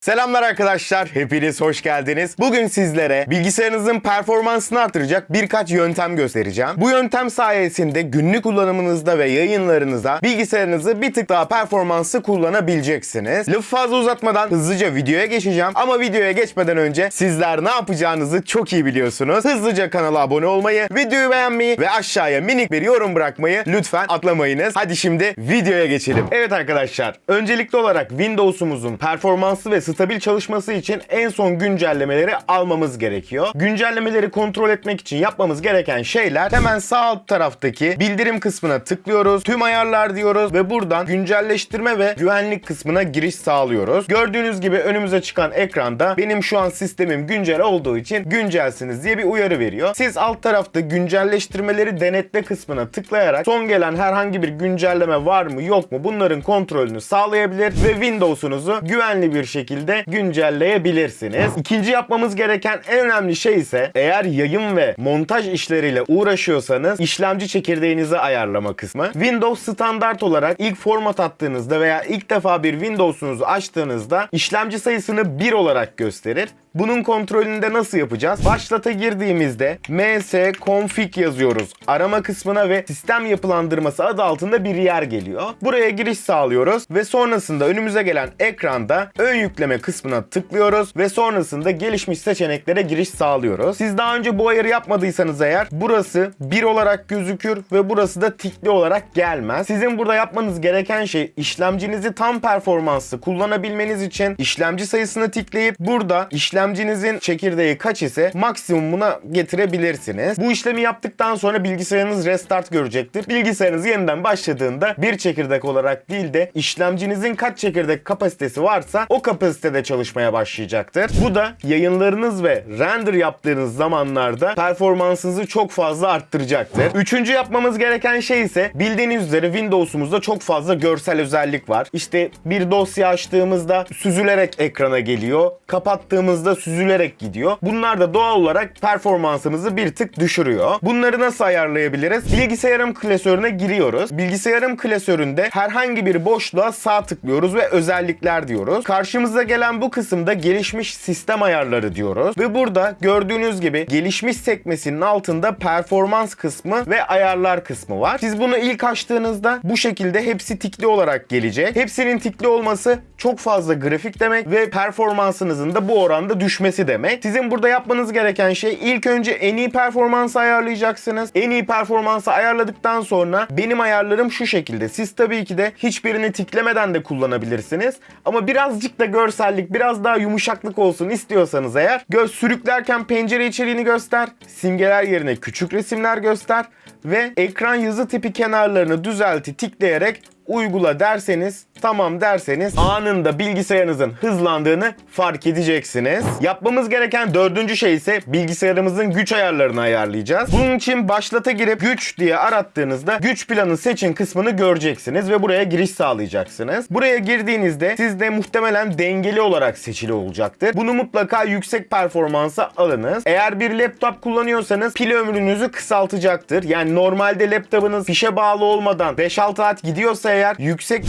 Selamlar arkadaşlar, hepiniz hoş geldiniz. Bugün sizlere bilgisayarınızın performansını artıracak birkaç yöntem göstereceğim. Bu yöntem sayesinde günlük kullanımınızda ve yayınlarınızda bilgisayarınızı bir tık daha performanslı kullanabileceksiniz. Lafı fazla uzatmadan hızlıca videoya geçeceğim. Ama videoya geçmeden önce sizler ne yapacağınızı çok iyi biliyorsunuz. Hızlıca kanala abone olmayı, videoyu beğenmeyi ve aşağıya minik bir yorum bırakmayı lütfen atlamayınız. Hadi şimdi videoya geçelim. Evet arkadaşlar, öncelikli olarak Windows'umuzun performanslı ve stabil çalışması için en son güncellemeleri almamız gerekiyor. Güncellemeleri kontrol etmek için yapmamız gereken şeyler hemen sağ alt taraftaki bildirim kısmına tıklıyoruz. Tüm ayarlar diyoruz ve buradan güncelleştirme ve güvenlik kısmına giriş sağlıyoruz. Gördüğünüz gibi önümüze çıkan ekranda benim şu an sistemim güncel olduğu için güncelsiniz diye bir uyarı veriyor. Siz alt tarafta güncelleştirmeleri denetle kısmına tıklayarak son gelen herhangi bir güncelleme var mı yok mu bunların kontrolünü sağlayabilir ve Windows'unuzu güvenli bir şekilde güncelleyebilirsiniz. İkinci yapmamız gereken en önemli şey ise eğer yayın ve montaj işleriyle uğraşıyorsanız işlemci çekirdeğinizi ayarlama kısmı. Windows standart olarak ilk format attığınızda veya ilk defa bir Windows'unuzu açtığınızda işlemci sayısını 1 olarak gösterir. Bunun kontrolünü de nasıl yapacağız? Başlata girdiğimizde ms config yazıyoruz. Arama kısmına ve sistem yapılandırması adı altında bir yer geliyor. Buraya giriş sağlıyoruz ve sonrasında önümüze gelen ekranda ön yükleme kısmına tıklıyoruz ve sonrasında gelişmiş seçeneklere giriş sağlıyoruz. Siz daha önce bu ayarı yapmadıysanız eğer burası 1 olarak gözükür ve burası da tikli olarak gelmez. Sizin burada yapmanız gereken şey işlemcinizi tam performanslı kullanabilmeniz için işlemci sayısını tikleyip burada işlemcinizin çekirdeği kaç ise maksimumuna getirebilirsiniz. Bu işlemi yaptıktan sonra bilgisayarınız restart görecektir. Bilgisayarınız yeniden başladığında bir çekirdek olarak değil de işlemcinizin kaç çekirdek kapasitesi varsa o kapasitede çalışmaya başlayacaktır. Bu da yayınlarınız ve render yaptığınız zamanlarda performansınızı çok fazla arttıracaktır. Üçüncü yapmamız gereken şey ise bildiğiniz üzere Windows'umuzda çok fazla görsel özellik var. İşte bir dosya açtığımızda süzülerek ekrana geliyor. Kapattığımızda süzülerek gidiyor. Bunlar da doğal olarak performansımızı bir tık düşürüyor. Bunları nasıl ayarlayabiliriz? Bilgisayarım klasörüne giriyoruz. Bilgisayarım klasöründe herhangi bir boşluğa sağ tıklıyoruz ve özellikler diyoruz. Karşımıza gelen bu kısımda gelişmiş sistem ayarları diyoruz. Ve burada gördüğünüz gibi gelişmiş sekmesinin altında performans kısmı ve ayarlar kısmı var. Siz bunu ilk açtığınızda bu şekilde hepsi tikli olarak gelecek. Hepsinin tikli olması çok fazla grafik demek ve performansınızın da bu oranda düşmesi demek. Sizin burada yapmanız gereken şey ilk önce en iyi performansı ayarlayacaksınız. En iyi performansı ayarladıktan sonra benim ayarlarım şu şekilde. Siz tabii ki de hiçbirini tiklemeden de kullanabilirsiniz. Ama birazcık da görsellik, biraz daha yumuşaklık olsun istiyorsanız eğer göz sürüklerken pencere içeriğini göster, simgeler yerine küçük resimler göster ve ekran yazı tipi kenarlarını düzelti tikleyerek uygula derseniz, tamam derseniz anında bilgisayarınızın hızlandığını fark edeceksiniz. Yapmamız gereken dördüncü şey ise bilgisayarımızın güç ayarlarını ayarlayacağız. Bunun için başlata girip güç diye arattığınızda güç planı seçin kısmını göreceksiniz ve buraya giriş sağlayacaksınız. Buraya girdiğinizde sizde muhtemelen dengeli olarak seçili olacaktır. Bunu mutlaka yüksek performansa alınız. Eğer bir laptop kullanıyorsanız pil ömrünüzü kısaltacaktır. Yani normalde laptopunuz fişe bağlı olmadan 5-6 saat gidiyorsa eğer yüksek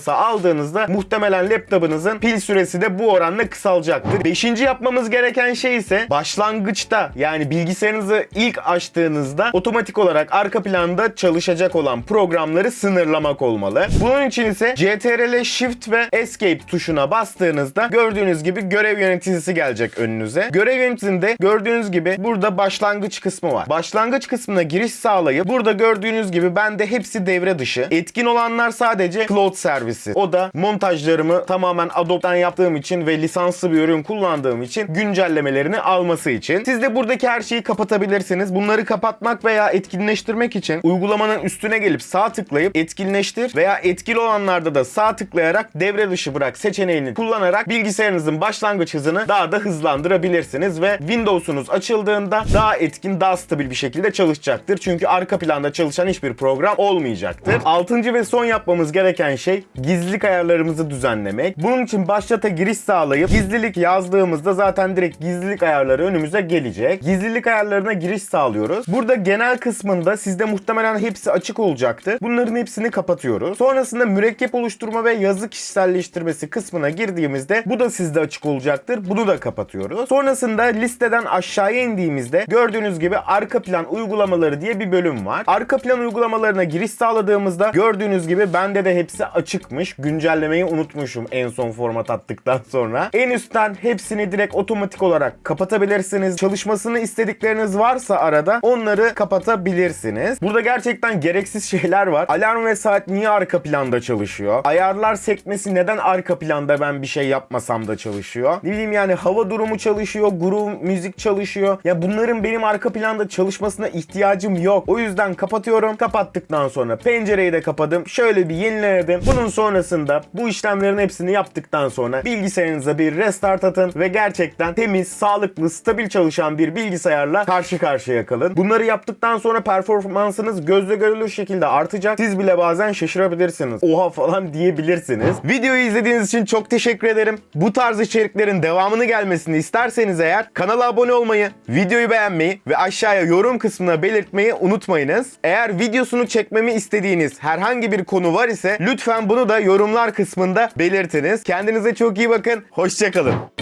performansa aldığınızda muhtemelen laptopunuzun pil süresi de bu oranla kısalacaktır. Beşinci yapmamız gereken şey ise başlangıçta yani bilgisayarınızı ilk açtığınızda otomatik olarak arka planda çalışacak olan programları sınırlamak olmalı. Bunun için ise CTRL Shift ve Escape tuşuna bastığınızda gördüğünüz gibi görev yöneticisi gelecek önünüze. Görev yöneticisinde gördüğünüz gibi burada başlangıç kısmı var. Başlangıç kısmına giriş sağlayıp burada gördüğünüz gibi bende hepsi devre dışı. Etkin olanlar sadece cloud servisi. O da montajlarımı tamamen Adobe'dan yaptığım için ve lisanslı bir ürün kullandığım için güncellemelerini alması için. Siz de buradaki her şeyi kapatabilirsiniz. Bunları kapatmak veya etkinleştirmek için uygulamanın üstüne gelip sağ tıklayıp etkinleştir veya etkili olanlarda da sağ tıklayarak devre dışı bırak seçeneğini kullanarak bilgisayarınızın başlangıç hızını daha da hızlandırabilirsiniz ve Windows'unuz açıldığında daha etkin, daha stabil bir şekilde çalışacaktır. Çünkü arka planda çalışan hiçbir program olmayacaktır. Altıncı ve son yapmamız gereken şey gizlilik ayarlarımızı düzenlemek. Bunun için başlata giriş sağlayıp gizlilik yazdığımızda zaten direkt gizlilik ayarları önümüze gelecek. Gizlilik ayarlarına giriş sağlıyoruz. Burada genel kısmında sizde muhtemelen hepsi açık olacaktır. Bunların hepsini kapatıyoruz. Sonrasında mürekkep oluşturma ve yazı kişiselleştirmesi kısmına girdiğimizde bu da sizde açık olacaktır. Bunu da kapatıyoruz. Sonrasında listeden aşağıya indiğimizde gördüğünüz gibi arka plan uygulamaları diye bir bölüm var. Arka plan uygulamalarına giriş sağladığımızda gördüğünüz gibi bende de hepsi açıkmış. Güncellemeyi unutmuşum en son format attıktan sonra. En üstten hepsini direkt otomatik olarak kapatabilirsiniz. Çalışmasını istedikleriniz varsa arada onları kapatabilirsiniz. Burada gerçekten gereksiz şeyler var. Alarm ve saat niye arka planda çalışıyor? Ayarlar sekmesi neden arka planda ben bir şey yapmasam da çalışıyor? Ne bileyim yani hava durumu çalışıyor, groove müzik çalışıyor. Ya bunların benim arka planda çalışmasına ihtiyacım yok. O yüzden kapatıyorum. Kapattıktan sonra pencereyi de kapadım. Şöyle bir yeniledim. Bunun sonrasında bu işlemlerin hepsini yaptıktan sonra bilgisayarınıza bir restart atın ve gerçekten temiz, sağlıklı, stabil çalışan bir bilgisayarla karşı karşıya kalın. Bunları yaptıktan sonra performansınız gözle görülür şekilde artacak. Siz bile bazen şaşırabilirsiniz. Oha falan diyebilirsiniz. Videoyu izlediğiniz için çok teşekkür ederim. Bu tarz içeriklerin devamını gelmesini isterseniz eğer kanala abone olmayı, videoyu beğenmeyi ve aşağıya yorum kısmına belirtmeyi unutmayınız. Eğer videosunu çekmemi istediğiniz herhangi bir konu var ise lütfen bunu da yorumlar kısmında belirtiniz. Kendinize çok iyi bakın. Hoşçakalın.